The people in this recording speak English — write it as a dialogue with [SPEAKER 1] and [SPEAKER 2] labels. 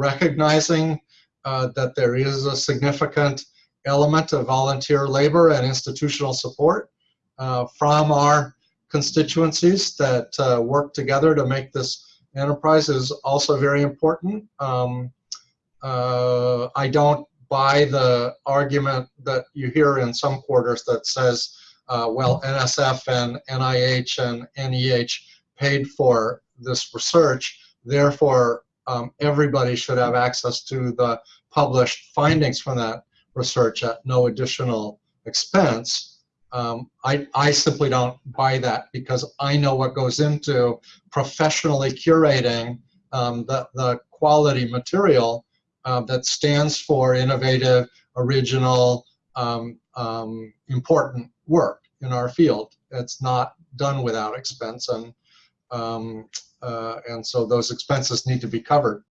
[SPEAKER 1] recognizing uh, that there is a significant element of volunteer labor and institutional support uh, from our constituencies that uh, work together to make this enterprise is also very important. Um, uh, I don't buy the argument that you hear in some quarters that says, uh, well, NSF and NIH and NEH paid for this research, therefore um, everybody should have access to the published findings from that research at no additional expense. Um, I, I simply don't buy that because I know what goes into professionally curating um, the, the quality material uh, that stands for innovative, original, um, um, important work in our field. It's not done without expense, and um, Uh, and so those expenses need to be covered.